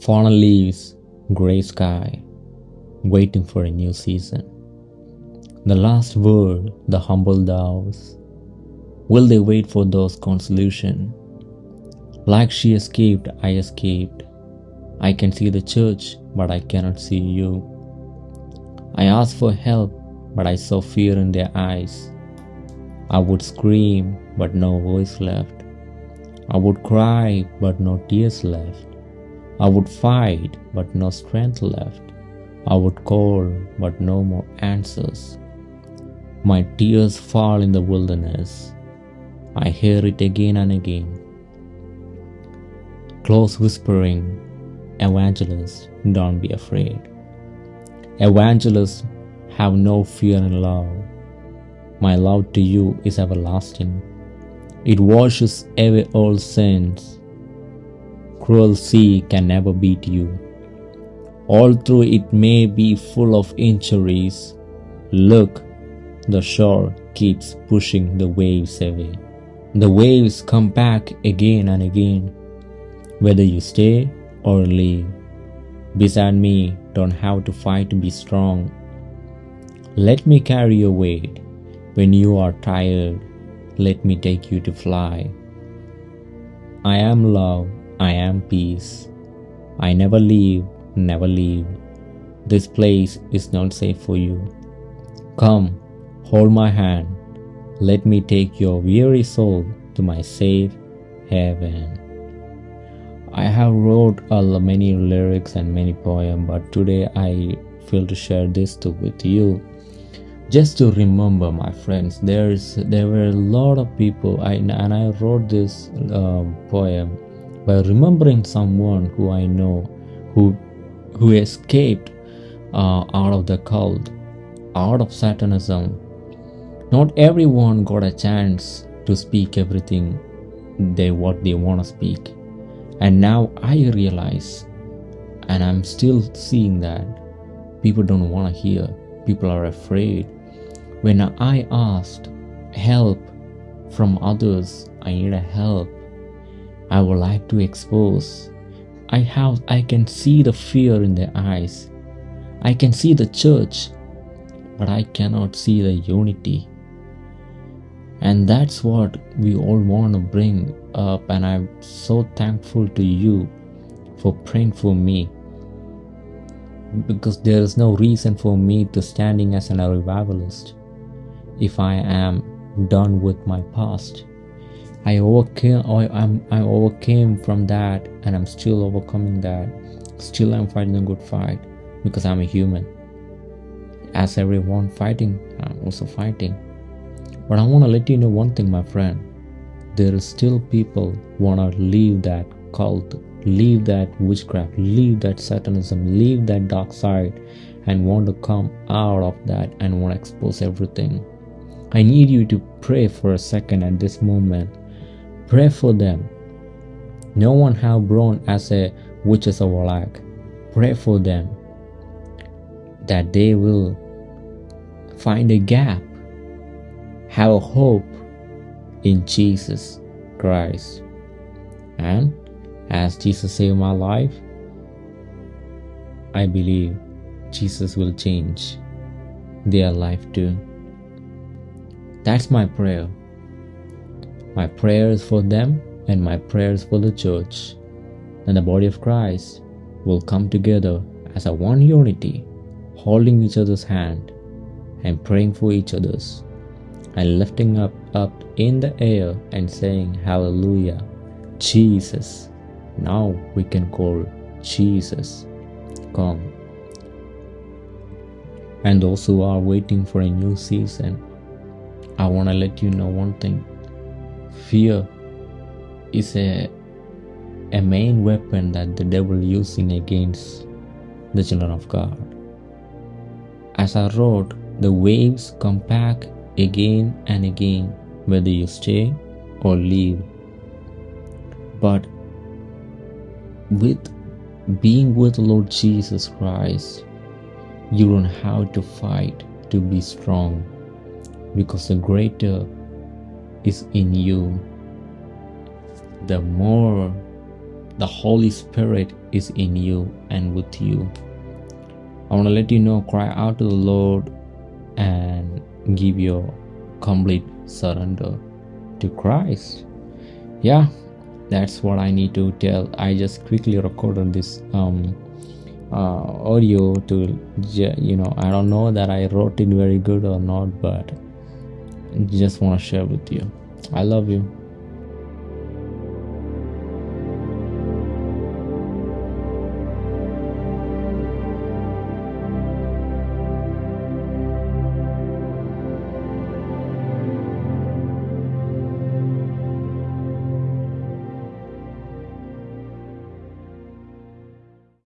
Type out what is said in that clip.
Fallen leaves, grey sky, waiting for a new season. The last word, the humble doves. Will they wait for those consolation? Like she escaped, I escaped. I can see the church, but I cannot see you. I asked for help, but I saw fear in their eyes. I would scream, but no voice left. I would cry, but no tears left. I would fight, but no strength left. I would call, but no more answers. My tears fall in the wilderness. I hear it again and again. Close whispering, Evangelist, don't be afraid. Evangelists have no fear in love. My love to you is everlasting. It washes away all sins. Cruel sea can never beat you. Although it may be full of injuries, look, the shore keeps pushing the waves away. The waves come back again and again, whether you stay or leave. Beside me, don't have to fight to be strong. Let me carry your weight. When you are tired, let me take you to fly. I am love, I am peace. I never leave, never leave. This place is not safe for you. Come, hold my hand. Let me take your weary soul to my safe heaven. I have wrote uh, many lyrics and many poems, but today I feel to share this too with you just to remember my friends there's there were a lot of people I, and i wrote this um, poem by remembering someone who i know who who escaped uh, out of the cult out of satanism not everyone got a chance to speak everything they what they want to speak and now i realize and i'm still seeing that people don't want to hear people are afraid when I asked help from others, I need a help. I would like to expose. I have I can see the fear in their eyes. I can see the church, but I cannot see the unity. And that's what we all want to bring up, and I'm so thankful to you for praying for me because there is no reason for me to standing as an revivalist if I am done with my past. I overcame I, I'm, I overcame from that and I'm still overcoming that. Still I'm fighting a good fight because I'm a human. As everyone fighting, I'm also fighting. But I want to let you know one thing, my friend. There are still people who wanna leave that cult, leave that witchcraft, leave that satanism, leave that dark side, and want to come out of that and want to expose everything. I need you to pray for a second at this moment. Pray for them. No one have born as a witches of Warlock. Pray for them that they will find a gap, have a hope in Jesus Christ. And as Jesus saved my life, I believe Jesus will change their life too. That's my prayer. My prayers for them and my prayers for the church. And the body of Christ will come together as a one unity, holding each other's hand and praying for each other's and lifting up up in the air and saying hallelujah jesus. Now we can call jesus come. And those who are waiting for a new season I want to let you know one thing fear is a, a main weapon that the devil using against the children of God. As I wrote, the waves come back again and again, whether you stay or leave. But with being with Lord Jesus Christ, you don't have to fight to be strong because the greater is in you, the more the Holy Spirit is in you and with you. I want to let you know cry out to the Lord and give your complete surrender to Christ. Yeah, that's what I need to tell. I just quickly recorded this um, uh, audio to, you know, I don't know that I wrote it very good or not, but just want to share with you. I love you.